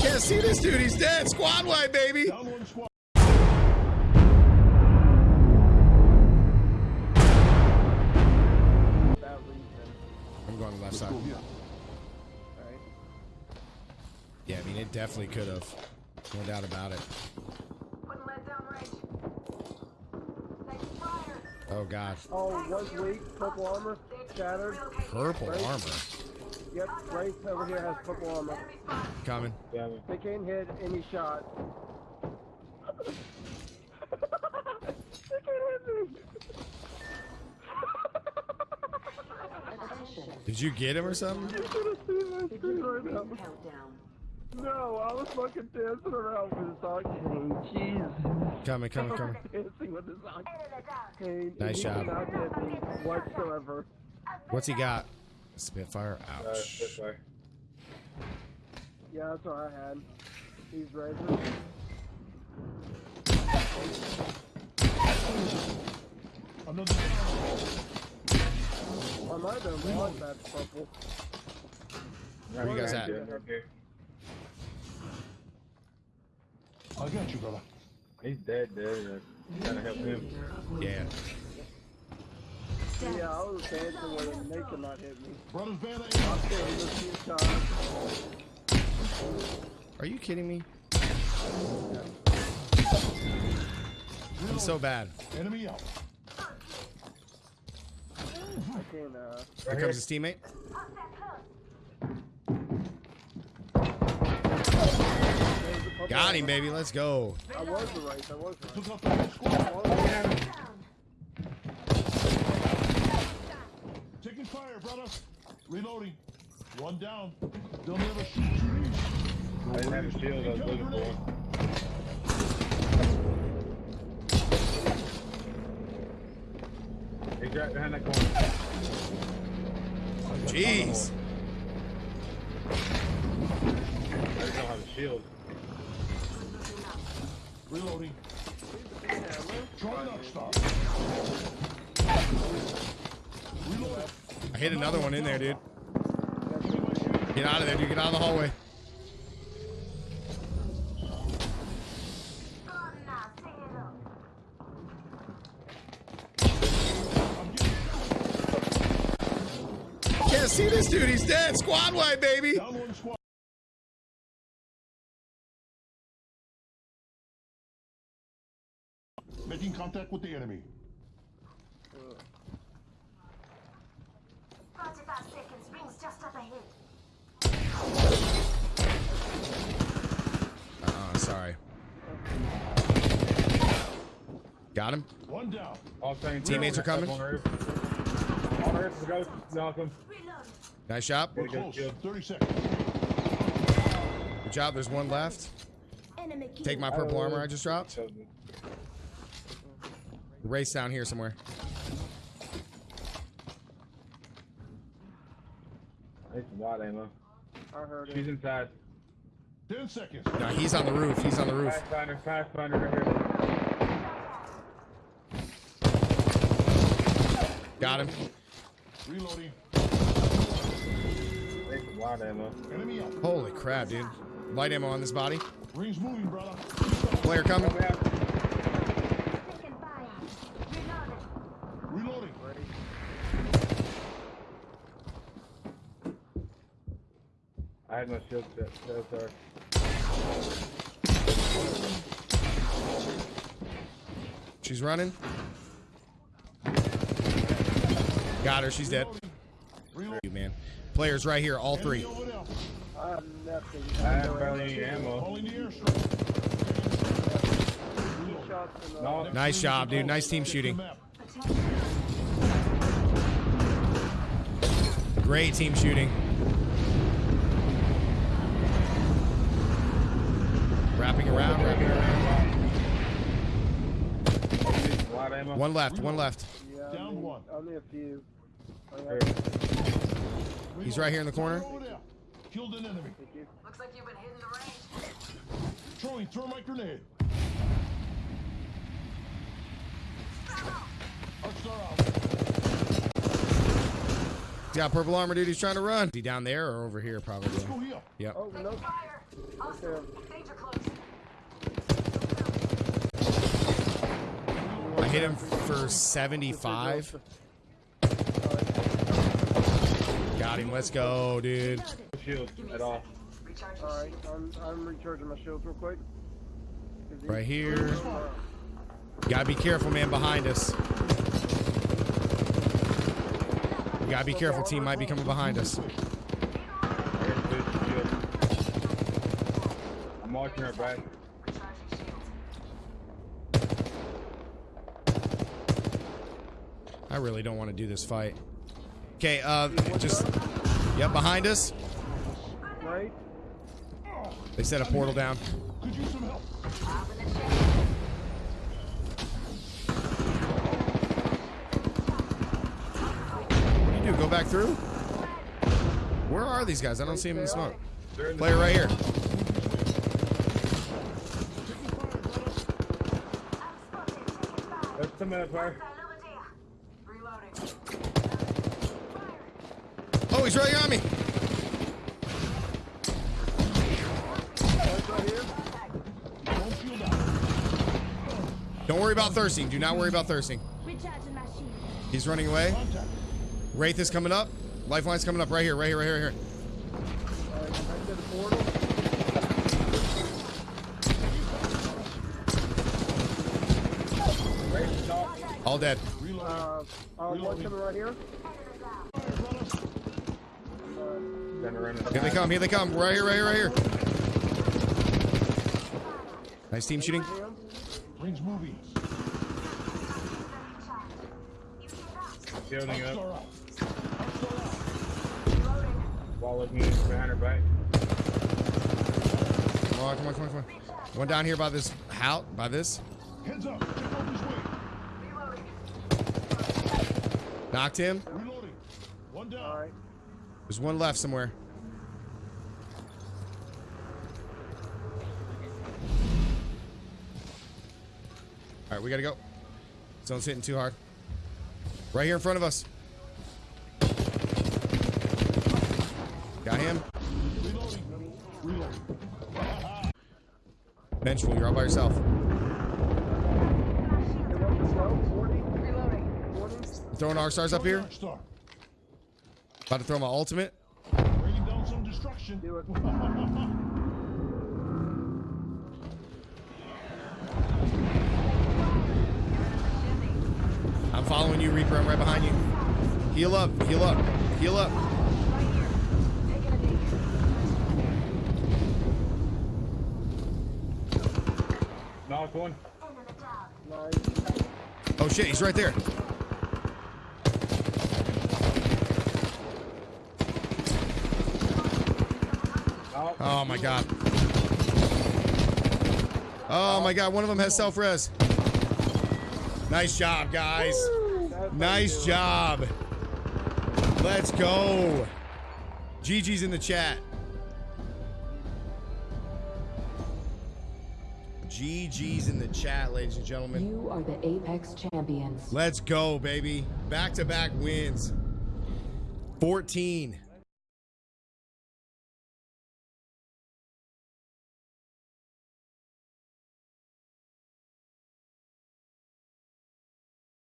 Can't see this dude. He's dead. Squad wide, baby. Down one squad. That reason. I'm going to the left side. Go Yeah, I mean, it definitely could have. No doubt about it. Wouldn't let down range. Taking fire. Oh, God. Oh, one weak, purple armor, shattered. Purple armor. Yep, Grace over here has purple armor. Enemy spotted. Coming. They can't hit any shot. they can't hit me. Did you get him or something? You should have seen my screen right now. Countdown. No, I was fucking dancing around with this octane. Jeez. Coming, coming, coming. dancing with this octane. Hey, Nice he job. did not hit me whatsoever. What's he got? Spitfire. Ouch. Yeah, that's what I had. He's razor. Another. I might have been wrong, that's purple. Where are you guys at? I got you, brother. He's dead, dead. Gotta help him. Yeah. Yeah, I was dancing with him. They could not hit me. Brothers Van I still hit a few times. Are you kidding me? I'm so bad. Enemy out. I can't, uh... Here comes his teammate. A Got him, baby. Let's go. I was the race, I was the Took race. out the whole squad. Taking fire, brother. Reloading. One down. They'll never shoot you. I didn't have a shield I was looking for. He's right behind that corner. Jeez. I just don't have a shield. Reloading. I hit another one in there, dude. Get out of there, dude. Get out of the hallway. Can't see this dude. He's dead. Squad wide, baby. Making contact with the enemy. 45 seconds. Rings just up ahead. Oh, sorry. Got him. One down. All same Teammates are coming. On the roof. On the. Go. Knock him. Nice job. We're close. 30 seconds. Good job. There's one left. Take my purple armor I just dropped. Showed me. Race down here somewhere. I need some wide ammo. I heard She's it. inside. 10 seconds. No, he's on the roof. He's on the roof. Pathfinder, Pathfinder right here. Got him. Reloading. Need wide ammo. Enemy out. Holy crap, dude. Light ammo on this body. Rings moving, brother. Player coming. Come out. Taking fire. Reloading. Reloading. I had no shield set. So sorry. She's running. Got her. She's dead. Reloading. You man. Players right here. All three. Enemy over there. I have nothing. I have barely any ammo. Calling the airstrike. Reload. Shots in the... No. Nice job, dude. Nice team shooting. Great team shooting. Wrapping around, wrapping around. Need some wide ammo. One left, one left. Yeah, Down only, one. Only a few. He's right here in the corner. Killed an enemy. Looks like you've been hitting the range. Throwing thermite grenade. He's got purple armor, dude. He's trying to run. Is he down there or over here, probably? Let's go here. Yep. Oh, no. Fire! Hostile. Danger close. Hit him for 75. Got him. Let's go, dude. Shield at all. Recharge All your right, I'm, I'm recharging my shields real quick. Right here. Gotta be careful, man, behind us. We gotta be careful. Team might be coming behind us. I'm watching her back. I really don't want to do this fight. Okay, uh, just, yep, behind us. Right? They set a portal down. Could use some help. What do you do? Go back through? Where are these guys? I don't see them in the smoke. Player right here. In the. Reloading. He's right on me. Don't worry about thirsting. Do not worry about thirsting. He's running away. Wraith is coming up. Lifeline's coming up right here, right here, right here, right here. All dead. Uh, uh, one right here. Then around the Here they come, here they come. Right here, right here, right here. Nice team shooting. Him. Rings moving. shielding up. out. Star out. Wall looking behind her back. Come on, come on, come on, come on. One down here by this house, by this. Heads up. Check out this way. Knocked him. Reloading. One down. All right. There's one left somewhere. All right, we gotta go. Zone's hitting too hard. Right here in front of us. Got him. Vengeful, you're all by yourself. Hey, what's the slow? 40? Reloading. 40? I'm throwing our stars up here. Dark Star. About to throw my ultimate. Bringing down some destruction. Do it. I'm following you, Reaper. I'm right behind you. Heal up, heal up, heal up. Knock one. Nice. Oh shit, he's right there. Oh my god. Oh my god, one of them has self res. Nice job, guys. Nice job. Let's go. GG's in the chat. GG's in the chat, ladies and gentlemen. You are the Apex champions. Let's go, baby. Back to back wins. 14.